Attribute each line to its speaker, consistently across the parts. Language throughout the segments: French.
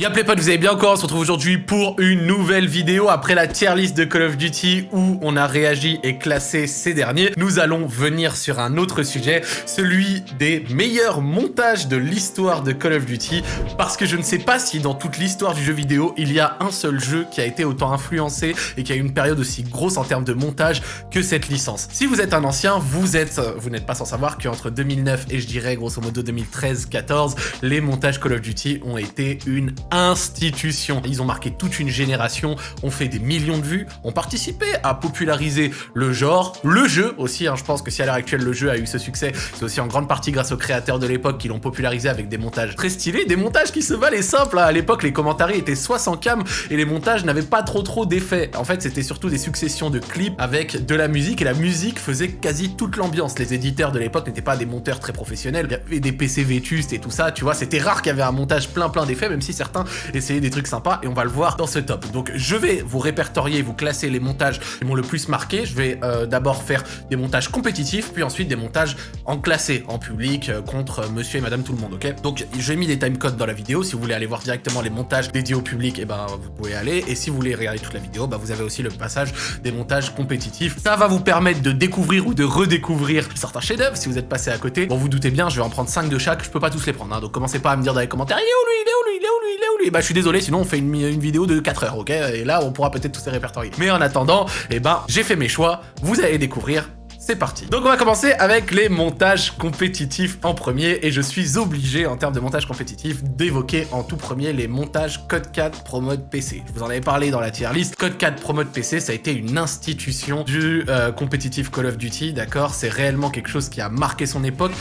Speaker 1: Y'a les potes, vous allez bien encore On se retrouve aujourd'hui pour une nouvelle vidéo après la tier list de Call of Duty où on a réagi et classé ces derniers. Nous allons venir sur un autre sujet, celui des meilleurs montages de l'histoire de Call of Duty parce que je ne sais pas si dans toute l'histoire du jeu vidéo, il y a un seul jeu qui a été autant influencé et qui a eu une période aussi grosse en termes de montage que cette licence. Si vous êtes un ancien, vous êtes, vous n'êtes pas sans savoir qu'entre 2009 et je dirais grosso modo 2013-14, les montages Call of Duty ont été une institution. Ils ont marqué toute une génération, ont fait des millions de vues, ont participé à populariser le genre, le jeu aussi. Hein. je pense que si à l'heure actuelle le jeu a eu ce succès, c'est aussi en grande partie grâce aux créateurs de l'époque qui l'ont popularisé avec des montages très stylés, des montages qui se valaient simples. Hein. À l'époque, les commentaires étaient soit sans cam et les montages n'avaient pas trop trop d'effets. En fait, c'était surtout des successions de clips avec de la musique et la musique faisait quasi toute l'ambiance. Les éditeurs de l'époque n'étaient pas des monteurs très professionnels, il y avait des PC vétustes et tout ça, tu vois, c'était rare qu'il y avait un montage plein plein d'effets, même si certains essayer des trucs sympas et on va le voir dans ce top. Donc je vais vous répertorier, vous classer les montages qui m'ont le plus marqué. Je vais euh, d'abord faire des montages compétitifs, puis ensuite des montages en classé, en public, euh, contre monsieur et madame tout le monde, ok? Donc j'ai mis des timecodes dans la vidéo, si vous voulez aller voir directement les montages dédiés au public, et eh ben vous pouvez aller, et si vous voulez regarder toute la vidéo, bah, vous avez aussi le passage des montages compétitifs. Ça va vous permettre de découvrir ou de redécouvrir certains chefs-d'œuvre si vous êtes passé à côté. Bon, vous doutez bien, je vais en prendre 5 de chaque, je peux pas tous les prendre, hein, donc commencez pas à me dire dans les commentaires, il est où lui, il est où lui, il est où lui, est où lui, bah je suis désolé, sinon on fait une, vidéo de 4 heures, ok Et là, on pourra peut-être tous les répertorier. Mais en attendant, eh ben, j'ai fait mes choix, vous allez découvrir c'est parti. Donc on va commencer avec les montages compétitifs en premier et je suis obligé en termes de montage compétitif d'évoquer en tout premier les montages Code 4 Pro Mode PC. Je vous en avais parlé dans la tier list. Code 4 Pro Mode PC ça a été une institution du euh, compétitif Call of Duty, d'accord? C'est réellement quelque chose qui a marqué son époque.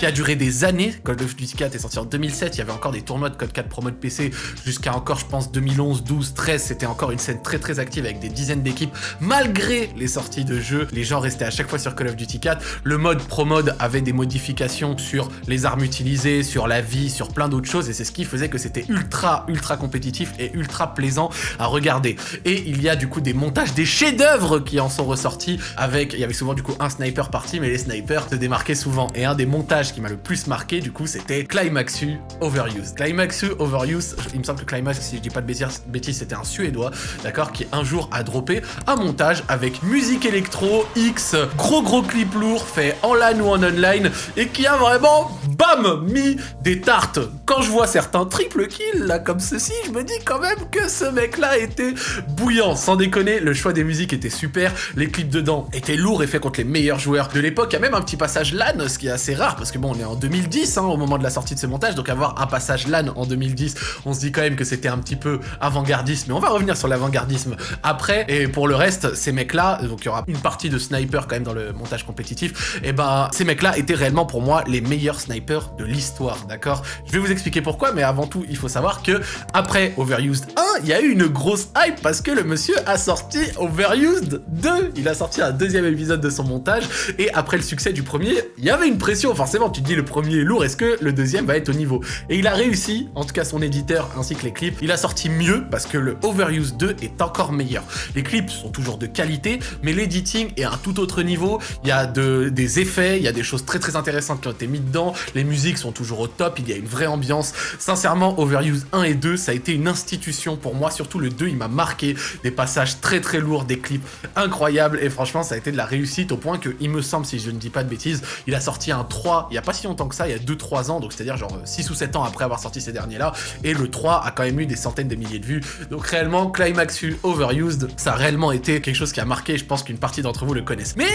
Speaker 1: Qui a duré des années. Call of Duty 4 est sorti en 2007, il y avait encore des tournois de Code 4 Pro Mode PC jusqu'à encore, je pense, 2011, 12, 13. C'était encore une scène très très active avec des dizaines d'équipes. Malgré les sorties de jeux, les gens restaient à chaque fois sur Call of Duty 4. Le mode Pro Mode avait des modifications sur les armes utilisées, sur la vie, sur plein d'autres choses. Et c'est ce qui faisait que c'était ultra, ultra compétitif et ultra plaisant à regarder. Et il y a du coup des montages, des chefs-d'œuvre qui en sont ressortis avec, il y avait souvent du coup un sniper parti, mais les snipers se démarquaient souvent. Et un des montages qui m'a le plus marqué, du coup, c'était Climaxu Overuse. Climaxu Overuse, il me semble que Climax, si je dis pas de bêtises, c'était un Suédois, d'accord, qui un jour a droppé un montage avec musique électro, X, gros gros clip lourd fait en LAN ou en online, et qui a vraiment, bam, mis des tartes. Quand je vois certains triple kills, là, comme ceci, je me dis quand même que ce mec-là était bouillant. Sans déconner, le choix des musiques était super, les clips dedans étaient lourds et faits contre les meilleurs joueurs de l'époque. Il y a même un petit passage LAN, ce qui est assez rare, parce que bon, on est en 2010 hein, au moment de la sortie de ce montage, donc avoir un passage LAN en 2010, on se dit quand même que c'était un petit peu avant-gardiste, mais on va revenir sur l'avant-gardisme après, et pour le reste, ces mecs-là, donc il y aura une partie de sniper quand même dans le montage compétitif, et ben ces mecs-là étaient réellement pour moi les meilleurs snipers de l'histoire, d'accord? Je vais vous expliquer pourquoi, mais avant tout, il faut savoir que après Overused 1, il y a eu une grosse hype parce que le monsieur a sorti Overused 2, il a sorti un deuxième épisode de son montage, et après le succès du premier, il y avait une pression, forcément, tu te dis le premier est lourd, est-ce que le deuxième va être au niveau? Et il a réussi, en tout cas son éditeur ainsi que les clips, il a sorti mieux parce que le Overuse 2 est encore meilleur. Les clips sont toujours de qualité, mais l'editing est à un tout autre niveau, il y a de, des effets, il y a des choses très très intéressantes qui ont été mises dedans, les musiques sont toujours au top, il y a une vraie ambiance. Sincèrement, Overuse 1 et 2, ça a été une institution pour moi, surtout le 2, il m'a marqué, des passages très très lourds, des clips incroyables, et franchement, ça a été de la réussite au point que, il me semble, si je ne dis pas de bêtises, il a sorti un 3 il y a pas si longtemps que ça, il y a 2-3 ans, donc c'est-à-dire genre 6 ou 7 ans après avoir sorti ces derniers-là, et le 3 a quand même eu des centaines de milliers de vues, donc réellement, Climaxu Overused, ça a réellement été quelque chose qui a marqué, je pense qu'une partie d'entre vous le connaissent. Mais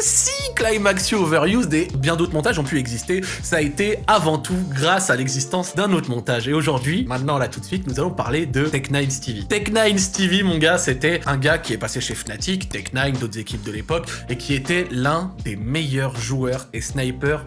Speaker 1: si Climaxu Overused et bien d'autres montages ont pu exister, ça a été avant tout grâce à l'existence d'un autre montage, et aujourd'hui, maintenant là tout de suite, nous allons parler de Tech9 Stevie. Tech9 Stevie, mon gars, c'était un gars qui est passé chez Fnatic, Tech9, d'autres équipes de l'époque, et qui était l'un des meilleurs joueurs et snipers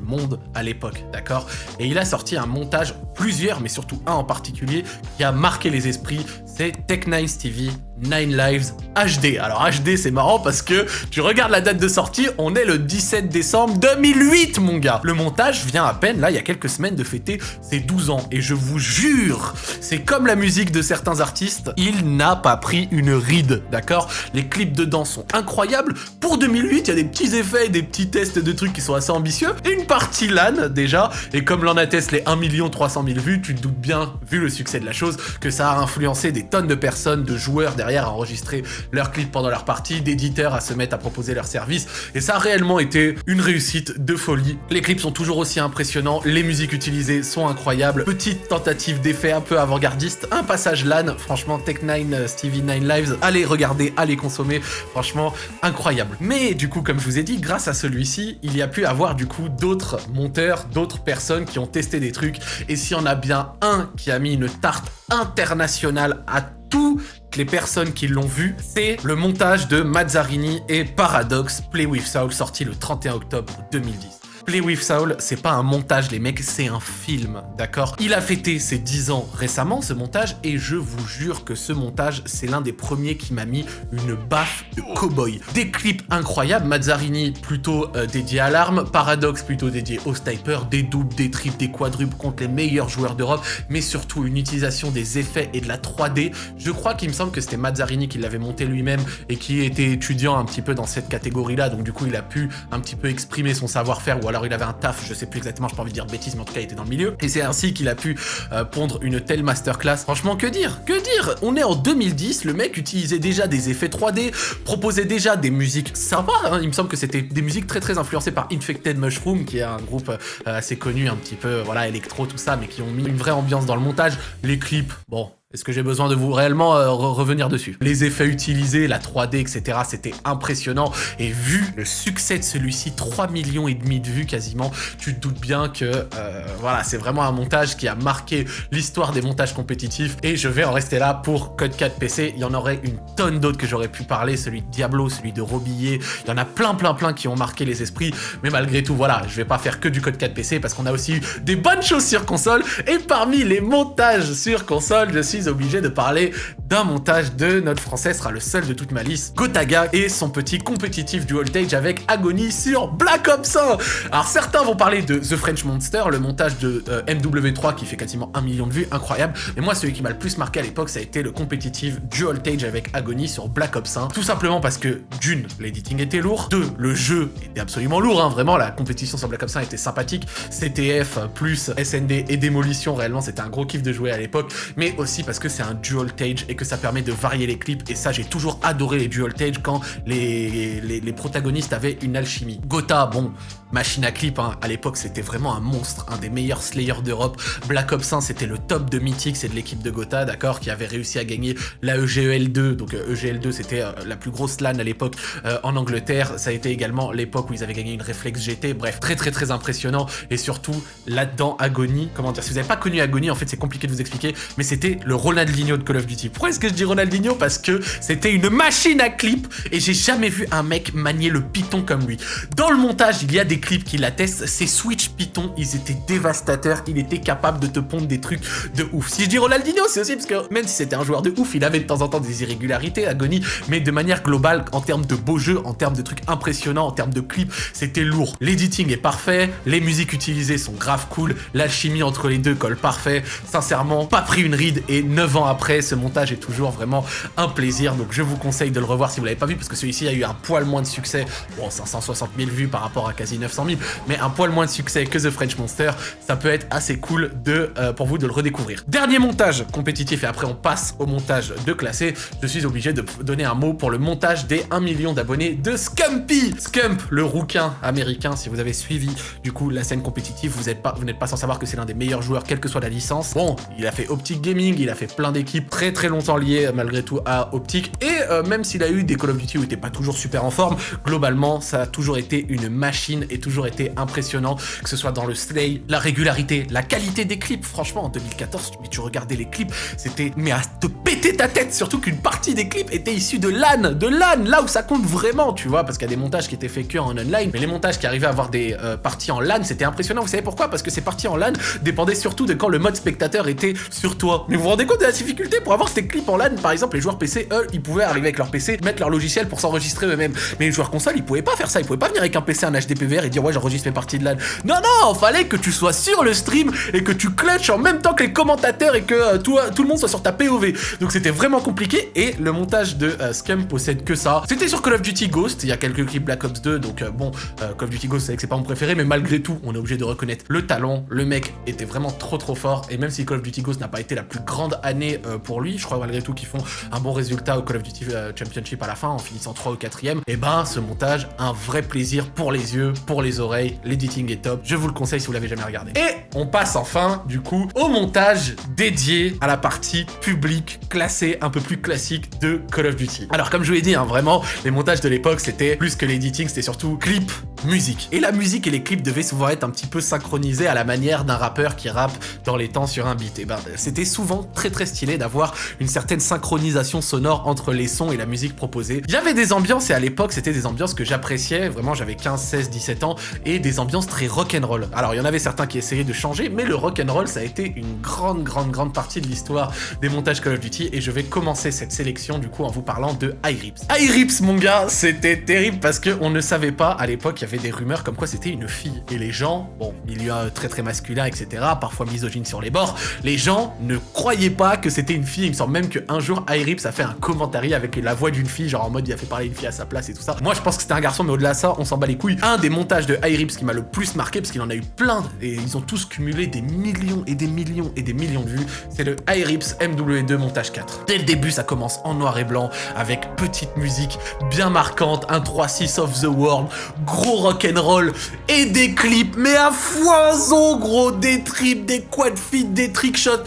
Speaker 1: à l'époque, d'accord? Et il a sorti un montage, plusieurs, mais surtout un en particulier, qui a marqué les esprits. c'est Tech9 TV Nine Lives HD. Alors HD c'est marrant parce que tu regardes la date de sortie, on est le 17 décembre 2008 mon gars. Le montage vient à peine là il y a quelques semaines de fêter ses 12 ans et je vous jure, c'est comme la musique de certains artistes, il n'a pas pris une ride, d'accord? Les clips dedans sont incroyables. Pour 2008, il y a des petits effets, des petits tests de trucs qui sont assez ambitieux. Une partie LAN déjà et comme l'en atteste les 1 300 000 vues, tu te doutes bien, vu le succès de la chose, que ça a influencé des tonnes de personnes, de joueurs derrière à enregistrer leurs clips pendant leur partie, d'éditeurs à se mettre à proposer leurs services, et ça a réellement été une réussite de folie. Les clips sont toujours aussi impressionnants, les musiques utilisées sont incroyables, petite tentative d'effet un peu avant-gardiste, un passage LAN, franchement Tech9, euh, Stevie 9 Lives, allez regarder, allez consommer, franchement incroyable. Mais du coup, comme je vous ai dit, grâce à celui-ci, il y a pu avoir du coup d'autres monteurs, d'autres personnes qui ont testé des trucs, et s'il y en a bien un qui a mis une tarte internationale à toutes les personnes qui l'ont vu, c'est le montage de Mazzarini et Paradox Play With Soul sorti le 31 octobre 2010. Play with Soul, c'est pas un montage, les mecs, c'est un film, d'accord? Il a fêté ses 10 ans récemment, ce montage, et je vous jure que ce montage, c'est l'un des premiers qui m'a mis une baffe de cowboy. Des clips incroyables, Mazzarini plutôt euh, dédié à l'arme, Paradox plutôt dédié au sniper, des doubles, des triples, des quadruples contre les meilleurs joueurs d'Europe, mais surtout une utilisation des effets et de la 3D. Je crois qu'il me semble que c'était Mazzarini qui l'avait monté lui-même et qui était étudiant un petit peu dans cette catégorie-là, donc du coup il a pu un petit peu exprimer son savoir-faire ou alors il avait un taf, je sais plus exactement, je pas envie de dire bêtises, mais en tout cas il était dans le milieu. Et c'est ainsi qu'il a pu euh, pondre une telle masterclass. Franchement, que dire Que dire? On est en 2010, le mec utilisait déjà des effets 3D, proposait déjà des musiques sympas, hein. il me semble que c'était des musiques très très influencées par Infected Mushroom, qui est un groupe euh, assez connu, un petit peu, voilà, électro, tout ça, mais qui ont mis une vraie ambiance dans le montage. Les clips, bon, est-ce que j'ai besoin de vous réellement euh, revenir dessus? Les effets utilisés, la 3D, etc. C'était impressionnant. Et vu le succès de celui-ci, 3 millions et demi de vues quasiment, tu te doutes bien que euh, voilà, c'est vraiment un montage qui a marqué l'histoire des montages compétitifs. Et je vais en rester là pour Code 4 PC. Il y en aurait une tonne d'autres que j'aurais pu parler. Celui de Diablo, celui de Robillet. Il y en a plein, plein, plein qui ont marqué les esprits. Mais malgré tout, voilà, je vais pas faire que du Code 4 PC parce qu'on a aussi eu des bonnes choses sur console. Et parmi les montages sur console, je suis obligé de parler d'un montage de notre français, sera le seul de toute ma liste, Gotaga et son petit compétitif du voltage avec Agony sur Black Ops 1 Alors certains vont parler de The French Monster, le montage de euh, MW3 qui fait quasiment un million de vues, incroyable, mais moi celui qui m'a le plus marqué à l'époque ça a été le compétitif du voltage avec Agony sur Black Ops 1, tout simplement parce que d'une, l'editing était lourd, deux, le jeu était absolument lourd, hein, vraiment la compétition sur Black Ops 1 était sympathique, CTF plus SND et démolition, réellement c'était un gros kiff de jouer à l'époque, mais aussi parce que c'est un dual stage et que ça permet de varier les clips. Et ça, j'ai toujours adoré les dual stage quand les, protagonistes avaient une alchimie. Gotha, bon, machine à clip, hein, à l'époque, c'était vraiment un monstre, un des meilleurs slayers d'Europe. Black Ops 1, c'était le top de Mythic, c'est de l'équipe de Gotha, d'accord, qui avait réussi à gagner la EGL 2. Donc EGL2, euh, e c'était euh, la plus grosse LAN à l'époque euh, en Angleterre. Ça a été également l'époque où ils avaient gagné une Reflex GT. Bref, très très très impressionnant. Et surtout, là-dedans, Agony, comment dire, si vous n'avez pas connu Agony, en fait, c'est compliqué de vous expliquer, mais c'était le Ronald Ronaldinho de Call of Duty. Pourquoi est-ce que je dis Ronaldinho? Parce que c'était une machine à clip et j'ai jamais vu un mec manier le Python comme lui. Dans le montage, il y a des clips qui l'attestent. Ces Switch Python, ils étaient dévastateurs. Il était capable de te pondre des trucs de ouf. Si je dis Ronaldinho, c'est aussi parce que même si c'était un joueur de ouf, il avait de temps en temps des irrégularités, agonie, mais de manière globale, en termes de beaux jeux, en termes de trucs impressionnants, en termes de clips, c'était lourd. L'editing est parfait, les musiques utilisées sont grave cool, l'alchimie entre les deux colle parfait. Sincèrement, pas pris une ride et 9 ans après, ce montage est toujours vraiment un plaisir. Donc je vous conseille de le revoir si vous l'avez pas vu, parce que celui-ci a eu un poil moins de succès. Bon, 560 000 vues par rapport à quasi 900 000, mais un poil moins de succès que The French Monster. Ça peut être assez cool de, euh, pour vous de le redécouvrir. Dernier montage compétitif, et après on passe au montage de classé. Je suis obligé de donner un mot pour le montage des 1 million d'abonnés de Scumpy. Scump, le rouquin américain, si vous avez suivi du coup la scène compétitive, vous n'êtes pas, pas sans savoir que c'est l'un des meilleurs joueurs, quelle que soit la licence. Bon, il a fait Optic Gaming, il a fait plein d'équipes très très longtemps liées malgré tout à Optic. Et euh, même s'il a eu des Call of Duty où il était pas toujours super en forme, globalement, ça a toujours été une machine et toujours été impressionnant, que ce soit dans le slay, la régularité, la qualité des clips. Franchement, en 2014, mais tu regardais les clips, c'était mais à te péter ta tête, surtout qu'une partie des clips était issue de LAN, de LAN, là où ça compte vraiment, tu vois, parce qu'il y a des montages qui étaient faits que en online, mais les montages qui arrivaient à avoir des euh, parties en LAN, c'était impressionnant. Vous savez pourquoi? Parce que ces parties en LAN dépendaient surtout de quand le mode spectateur était sur toi. Mais vous vous rendez compte de la difficulté pour avoir ces clips en LAN Par exemple, les joueurs PC, eux, ils pouvaient arriver avec leur PC, mettre leur logiciel pour s'enregistrer eux-mêmes. Mais les joueurs console, ils pouvaient pas faire ça. Ils pouvaient pas venir avec un PC, un HDPVR et dire ouais, j'enregistre mes parties de LAN. Non, non, fallait que tu sois sur le stream et que tu clutches en même temps que les commentateurs et que euh, tout, tout, le monde soit sur ta POV. Donc c'était vraiment compliqué et le montage de euh, Scum possède que ça. C'était sur Call of Duty Ghost, il y a quelques clips Black Ops 2, donc euh, bon, Call of Duty Ghost, c'est que c'est pas mon préféré, mais malgré tout, on est obligé de reconnaître le talent. Le mec était vraiment trop trop fort et même si Call of Duty Ghost n'a pas été la plus grande année pour lui, je crois malgré tout qu'ils font un bon résultat au Call of Duty Championship à la fin en finissant 3 ou 4ème, et ben ce montage, un vrai plaisir pour les yeux, les oreilles, l'editing est top, je vous le conseille si vous l'avez jamais regardé. Et on passe enfin, du coup, au montage dédié à la partie publique, classée, un peu plus classique de Call of Duty. Alors comme je vous l'ai dit, hein, vraiment, les montages de l'époque, c'était plus que l'editing, c'était surtout clip, musique. Et la musique et les clips devaient souvent être un petit peu synchronisés à la manière d'un rappeur qui rappe dans les temps sur un beat. Et ben, c'était souvent très très stylé d'avoir une certaine synchronisation sonore entre les sons et la musique proposée. Il y avait des ambiances et à l'époque, c'était des ambiances que j'appréciais, vraiment j'avais 15, 16, 17 ans, et des ambiances très rock'n'roll. Alors il y en avait certains qui essayaient de changer, mais le rock'n'roll ça a été une grande, grande, grande partie de l'histoire des montages Call of Duty, et je vais commencer cette sélection du coup en vous parlant de iRips. iRips mon gars, c'était terrible parce qu'on ne savait pas, à l'époque il y avait des rumeurs comme quoi c'était une fille, et les gens, bon, milieu très très masculin, etc., parfois misogyne sur les bords, les gens ne croyaient pas que c'était une fille, il me semble même qu'un jour iRips a fait un commentaire avec la voix d'une fille, genre en mode il a fait parler une fille à sa place et tout ça. Moi je pense que c'était un garçon, mais au-delà de ça, on s'en bat les couilles. Un des montages de iRips qui m'a le plus marqué, parce qu'il en a eu plein, et ils ont tous cumulé des millions et des millions et des millions de vues, c'est le iRips MW2 montage 4. Dès le début, ça commence en noir et blanc, avec petite musique bien marquante, un 3-6 of the world, gros rock'n'roll, et des clips, mais à foison gros, des trips, des quad feet, des trickshots.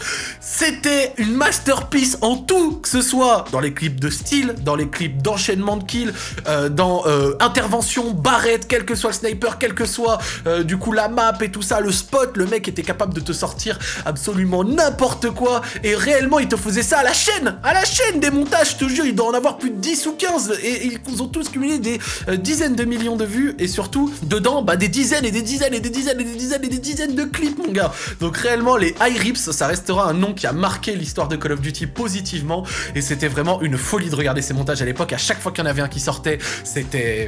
Speaker 1: C'était une masterpiece en tout, que ce soit dans les clips de style, dans les clips d'enchaînement de kills, euh, dans euh, intervention, barrette, quel que soit le sniper, quel que soit euh, du coup la map et tout ça, le spot, le mec était capable de te sortir absolument n'importe quoi. Et réellement il te faisait ça à la chaîne, à la chaîne des montages, je te jure, il doit en avoir plus de 10 ou 15 et, ils ont tous cumulé des dizaines de millions de vues. Et surtout dedans bah des dizaines et des dizaines et des dizaines et des dizaines et des dizaines de clips mon gars. Donc réellement les high rips ça restera un nom qui a marqué l'histoire de Call of Duty positivement et c'était vraiment une folie de regarder ces montages à l'époque. À chaque fois qu'il y en avait un qui sortait, c'était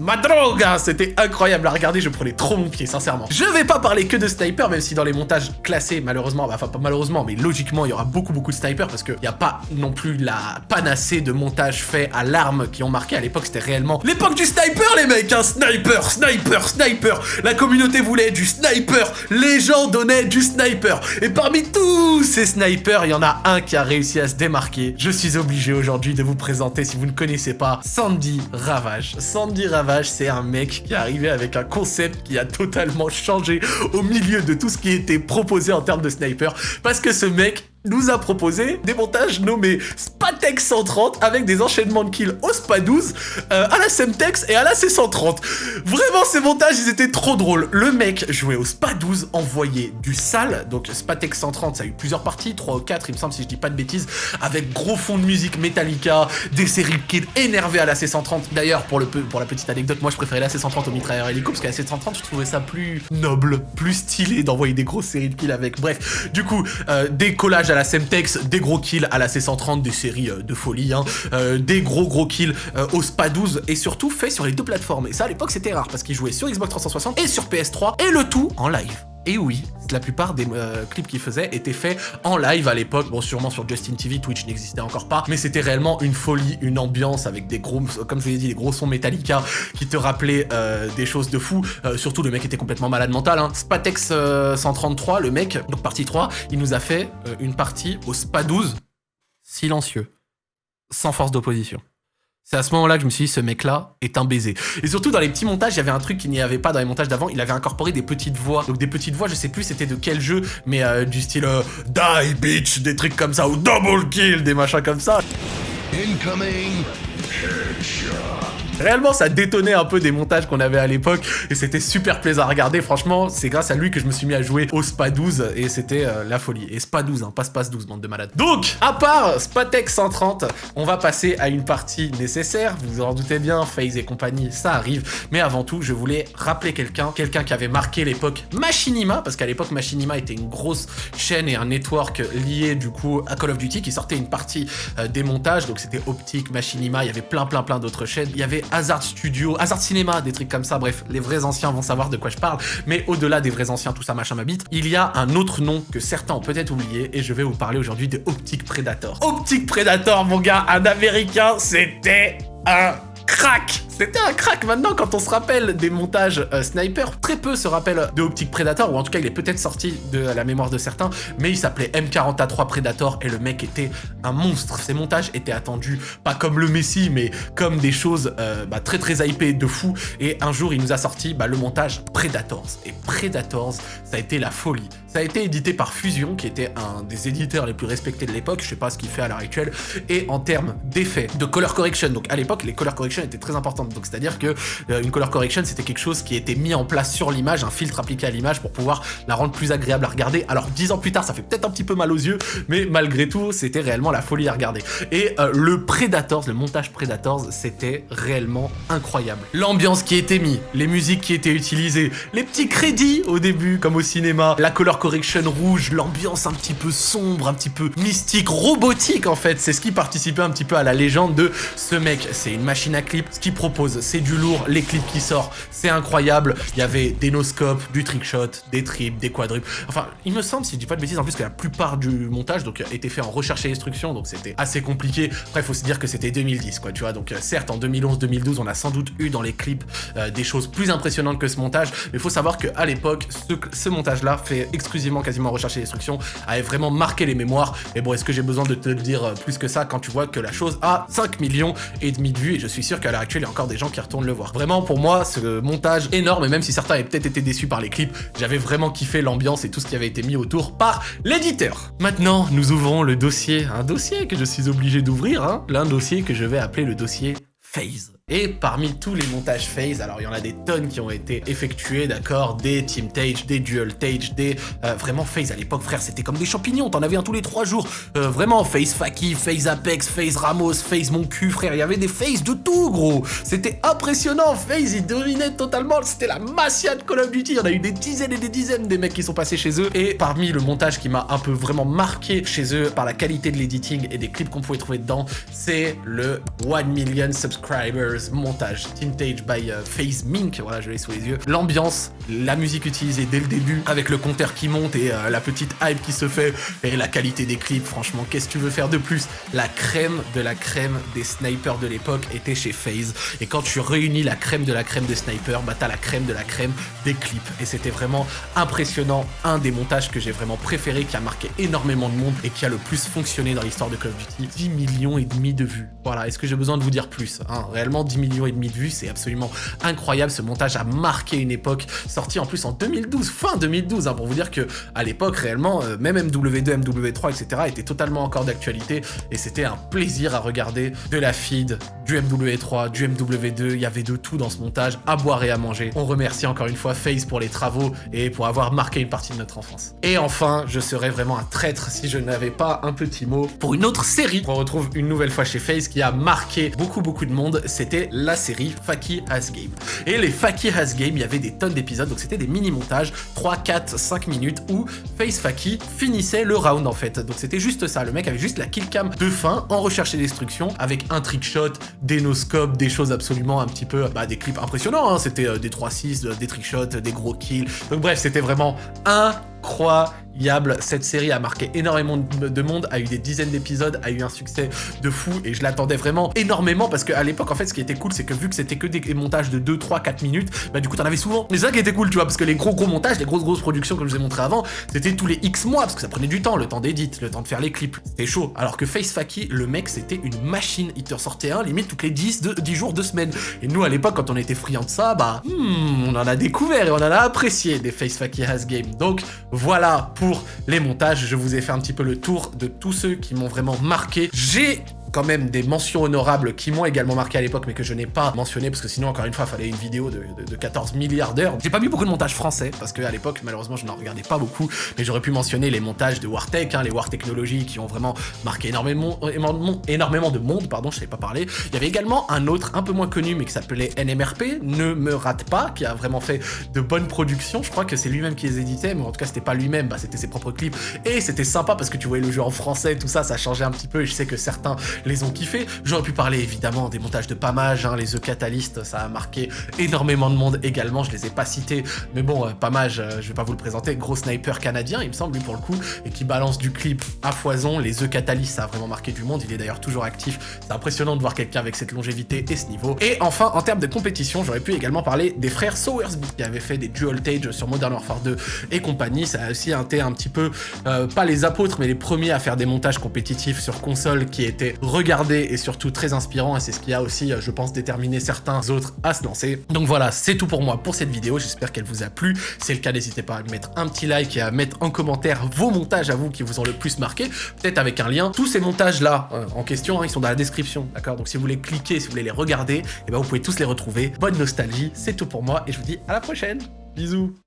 Speaker 1: ma droga C'était incroyable à regarder, je prenais trop mon pied, sincèrement. Je vais pas parler que de sniper, même si dans les montages classés, malheureusement, enfin pas malheureusement, mais logiquement, il y aura beaucoup beaucoup de snipers, parce qu'il n'y a pas non plus la panacée de montages faits à l'arme qui ont marqué. À l'époque, c'était réellement l'époque du sniper, les mecs hein Sniper, sniper, sniper La communauté voulait du sniper Les gens donnaient du sniper Et parmi tous ces snipers, il y en a un qui a réussi à se démarquer. Je suis obligé aujourd'hui de vous présenter, si vous ne connaissez pas, Sandy Ravage. Sandy Ravage c'est un mec qui est arrivé avec un concept qui a totalement changé au milieu de tout ce qui était proposé en termes de sniper, parce que ce mec nous a proposé des montages nommés Spatex 130 avec des enchaînements de kills au SPA 12, euh, à la Semtex et à la C130. Vraiment, ces montages, ils étaient trop drôles. Le mec jouait au SPA 12, envoyait du sale, donc Spatex 130, ça a eu plusieurs parties, 3 ou 4, il me semble, si je dis pas de bêtises, avec gros fond de musique Metallica, des séries de kills énervés à la C130. D'ailleurs, pour, pour la petite anecdote, moi je préférais la C130 au mitrailleur hélico, parce qu'à la C130, je trouvais ça plus noble, plus stylé d'envoyer des grosses séries de kills avec. Bref, du coup, euh, des collages à la Semtex, des gros kills à la C130, des séries euh, de folie, hein, euh, des gros gros kills euh, au SPA 12 et surtout fait sur les deux plateformes. Et ça à l'époque c'était rare parce qu'ils jouaient sur Xbox 360 et sur PS3 et le tout en live. Et oui, la plupart des clips qu'il faisait étaient faits en live à l'époque. Bon, sûrement sur Justin TV, Twitch n'existait encore pas, mais c'était réellement une folie, une ambiance avec des gros, comme je vous l'ai dit, des gros sons Metallica qui te rappelaient des choses de fou. surtout, le mec était complètement malade mental. Hein. Spatex 133, le mec, donc partie 3, il nous a fait une partie au SPA 12, silencieux, sans force d'opposition. C'est à ce moment-là que je me suis dit, ce mec-là est un baiser. Et surtout, dans les petits montages, il y avait un truc qu'il n'y avait pas dans les montages d'avant. Il avait incorporé des petites voix. Donc des petites voix, je sais plus c'était de quel jeu, mais euh, du style euh, Die bitch, des trucs comme ça, ou Double Kill, des machins comme ça. Incoming. Réellement, ça détonnait un peu des montages qu'on avait à l'époque et c'était super plaisant à regarder. Franchement, c'est grâce à lui que je me suis mis à jouer au SPA 12 et c'était euh, la folie. Et SPA 12, hein, pas SPA 12, bande de malades. Donc, à part Spatek 130, on va passer à une partie nécessaire. Vous en doutez bien, FaZe et compagnie, ça arrive. Mais avant tout, je voulais rappeler quelqu'un, quelqu'un qui avait marqué l'époque Machinima, parce qu'à l'époque, Machinima était une grosse chaîne et un network lié du coup à Call of Duty qui sortait une partie euh, des montages. Donc c'était Optique, Machinima, il y avait plein plein plein d'autres chaînes. Il y avait Hazard Studio, Hazard Cinéma, des trucs comme ça. Bref, les vrais anciens vont savoir de quoi je parle. Mais au-delà des vrais anciens, tout ça machin ma bite, il y a un autre nom que certains ont peut-être oublié et je vais vous parler aujourd'hui de Optic Predator. Optic Predator, mon gars, un américain, c'était un crack C'était un crack Maintenant, quand on se rappelle des montages euh, sniper, très peu se rappellent de Optic Predator, ou en tout cas, il est peut-être sorti de la mémoire de certains, mais il s'appelait M40A3 Predator, et le mec était un monstre. Ses montages étaient attendus, pas comme le Messi, mais comme des choses euh, bah, très très hypées de fou, et un jour, il nous a sorti bah, le montage Predators. Et Predators, ça a été la folie. Ça a été édité par Fusion, qui était un des éditeurs les plus respectés de l'époque, je sais pas ce qu'il fait à l'heure actuelle, et en termes d'effets, de color correction, donc à l'époque, les color correction étaient très importantes, donc c'est-à-dire que euh, une color correction, c'était quelque chose qui était mis en place sur l'image, un filtre appliqué à l'image pour pouvoir la rendre plus agréable à regarder. Alors, dix ans plus tard, ça fait peut-être un petit peu mal aux yeux, mais malgré tout, c'était réellement la folie à regarder. Et euh, le Predators, le montage Predators, c'était réellement incroyable. L'ambiance qui était mise, les musiques qui étaient utilisées, les petits crédits au début, comme au cinéma, la color correction rouge, l'ambiance un petit peu sombre, un petit peu mystique, robotique en fait. C'est ce qui participait un petit peu à la légende de ce mec. C'est une machine à clip. Ce qu'il propose, c'est du lourd. Les clips qui sortent, c'est incroyable. Il y avait des no-scopes, du trickshot, des triples, des quadruples. Enfin, il me semble, si je dis pas de bêtises, en plus que la plupart du montage donc était fait en recherche et instruction, donc c'était assez compliqué. Après, faut se dire que c'était 2010, quoi, tu vois. Donc euh, certes, en 2011-2012, on a sans doute eu dans les clips euh, des choses plus impressionnantes que ce montage, mais faut savoir qu'à l'époque, ce, montage-là fait exclusivement quasiment recherche et instruction, avait vraiment marqué les mémoires. Et bon, est-ce que j'ai besoin de te le dire euh, plus que ça quand tu vois que la chose a 5 millions et demi de vues? Et je suis sûr qu'à l'heure actuelle, il y a encore des gens qui retournent le voir. Vraiment, pour moi, ce montage énorme, et même si certains avaient peut-être été déçus par les clips, j'avais vraiment kiffé l'ambiance et tout ce qui avait été mis autour par l'éditeur. Maintenant, nous ouvrons le dossier, un dossier que je suis obligé d'ouvrir, hein, l'un dossier que je vais appeler le dossier Phase. Et parmi tous les montages phase, alors il y en a des tonnes qui ont été effectués, d'accord Des Team Tage, des Dual Tage, des... Euh, vraiment phase à l'époque, frère, c'était comme des champignons, t'en avais un tous les trois jours. Euh, vraiment, phase Faki, phase Apex, phase Ramos, phase mon cul, frère, il y avait des phases de tout, gros C'était impressionnant, phase, ils dominaient totalement, c'était la massia de Call of Duty, il y en a eu des dizaines et des dizaines des mecs qui sont passés chez eux. Et parmi le montage qui m'a un peu vraiment marqué chez eux par la qualité de l'editing et des clips qu'on pouvait trouver dedans, c'est le 1 million subscribers montage, Tintage by Phase Mink, voilà je l'ai sous les yeux. L'ambiance, la musique utilisée dès le début, avec le compteur qui monte et euh, la petite hype qui se fait, et la qualité des clips, franchement, qu'est-ce que tu veux faire de plus? La crème de la crème des snipers de l'époque était chez Phase, et quand tu réunis la crème de la crème des snipers, bah t'as la crème de la crème des clips, et c'était vraiment impressionnant, un des montages que j'ai vraiment préféré, qui a marqué énormément de monde, et qui a le plus fonctionné dans l'histoire de Call of Duty, 10 millions et demi de vues. Voilà, est-ce que j'ai besoin de vous dire plus hein? Réellement, 10 millions et demi de vues, c'est absolument incroyable. Ce montage a marqué une époque, sorti en plus en 2012, fin 2012, hein, pour vous dire que à l'époque, réellement, euh, même MW2, MW3, etc. était totalement encore d'actualité et c'était un plaisir à regarder de la feed, du MW3, du MW2, il y avait de tout dans ce montage, à boire et à manger. On remercie encore une fois FaZe pour les travaux et pour avoir marqué une partie de notre enfance. Et enfin, je serais vraiment un traître si je n'avais pas un petit mot pour une autre série qu'on retrouve une nouvelle fois chez FaZe qui a marqué beaucoup beaucoup de monde, c'était la série Faki Has Game. Et les Faki Has Game, il y avait des tonnes d'épisodes, donc c'était des mini-montages, 3, 4, 5 minutes, où Face Faki finissait le round en fait. Donc c'était juste ça, le mec avait juste la killcam de fin en recherche et destruction, avec un trickshot, des no-scopes, des choses absolument un petit peu, bah des clips impressionnants, hein. c'était euh, des 3-6, euh, des trickshots, des gros kills. Donc bref, c'était vraiment incroyable cette série a marqué énormément de monde, a eu des dizaines d'épisodes, a eu un succès de fou et je l'attendais vraiment énormément parce qu'à l'époque, en fait, ce qui était cool, c'est que vu que c'était que des montages de 2, 3, 4 minutes, bah du coup, t'en avais souvent. Mais ça qui était cool, tu vois, parce que les gros gros montages, les grosses grosses productions, comme je vous ai montré avant, c'était tous les X mois parce que ça prenait du temps, le temps d'édit, le temps de faire les clips. C'était chaud. Alors que Face Faki, le mec, c'était une machine. Il te ressortait un limite toutes les 10, 10 jours, 2 semaines. Et nous, à l'époque, quand on était friands de ça, bah, hmm, on en a découvert et on en a apprécié des Face Faki Has Game. Donc voilà pour les montages. Je vous ai fait un petit peu le tour de tous ceux qui m'ont vraiment marqué. J'ai quand même des mentions honorables qui m'ont également marqué à l'époque, mais que je n'ai pas mentionné, parce que sinon, encore une fois, il fallait une vidéo de, 14 milliards d'heures. J'ai pas vu beaucoup de montages français, parce qu'à l'époque, malheureusement, je n'en regardais pas beaucoup, mais j'aurais pu mentionner les montages de Wartech, hein, les War Technologies, qui ont vraiment marqué énormément, énormément de monde, pardon, je savais pas parler. Il y avait également un autre, un peu moins connu, mais qui s'appelait NMRP, Ne me rate pas, qui a vraiment fait de bonnes productions. Je crois que c'est lui-même qui les éditait, mais en tout cas, c'était pas lui-même, bah, c'était ses propres clips. Et c'était sympa parce que tu voyais le jeu en français, tout ça, ça changeait un petit peu, et je sais que certains les ont kiffés. J'aurais pu parler évidemment des montages de Pamage, hein, les The Catalyst, ça a marqué énormément de monde également, je les ai pas cités, mais bon, euh, Pamage, euh, je vais pas vous le présenter, gros sniper canadien, il me semble, lui pour le coup, et qui balance du clip à foison. Les The Catalyst, ça a vraiment marqué du monde, il est d'ailleurs toujours actif. C'est impressionnant de voir quelqu'un avec cette longévité et ce niveau. Et enfin, en termes de compétition, j'aurais pu également parler des frères Sowersby, qui avaient fait des dual tage sur Modern Warfare 2 et compagnie. Ça a aussi été un petit peu, euh, pas les apôtres, mais les premiers à faire des montages compétitifs sur console qui étaient regardés et surtout très inspirants. Et c'est ce qui a aussi, euh, je pense, déterminé certains autres à se lancer. Donc voilà, c'est tout pour moi pour cette vidéo. J'espère qu'elle vous a plu. Si c'est le cas, n'hésitez pas à mettre un petit like et à mettre en commentaire vos montages à vous qui vous ont le plus marqué. Peut-être avec un lien. Tous ces montages-là euh, en question, hein, ils sont dans la description. D'accord? Donc si vous voulez cliquer, si vous voulez les regarder, et eh ben vous pouvez tous les retrouver. Bonne nostalgie, c'est tout pour moi et je vous dis à la prochaine. Bisous